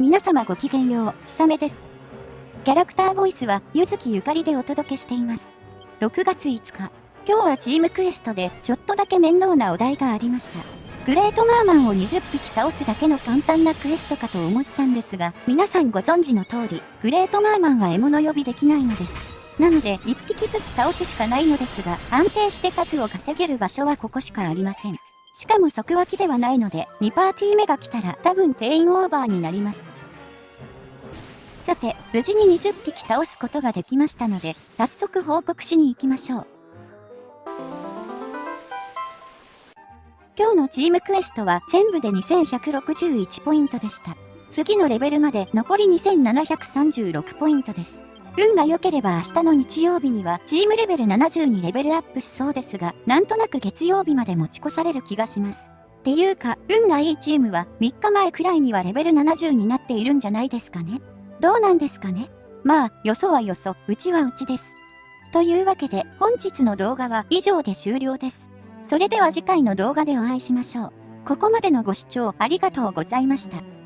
皆様ごきげんよう、ひさめです。キャラクターボイスは、ゆずきゆかりでお届けしています。6月5日、今日はチームクエストでちょっとだけ面倒なお題がありました。グレートマーマンを20匹倒すだけの簡単なクエストかと思ったんですが、皆さんご存知の通り、グレートマーマンは獲物呼びできないのです。なので、1匹ずつ倒すしかないのですが、安定して数を稼げる場所はここしかありません。しかも即脇ではないので、2パーティー目が来たら多分定員オーバーになります。さて、無事に20匹倒すことができましたので、早速報告しに行きましょう。今日のチームクエストは全部で2161ポイントでした。次のレベルまで残り2736ポイントです。運が良ければ明日の日曜日にはチームレベル70にレベルアップしそうですが、なんとなく月曜日まで持ち越される気がします。っていうか、運がいいチームは3日前くらいにはレベル70になっているんじゃないですかね。どうなんですかねまあ、よそはよそ、うちはうちです。というわけで、本日の動画は以上で終了です。それでは次回の動画でお会いしましょう。ここまでのご視聴ありがとうございました。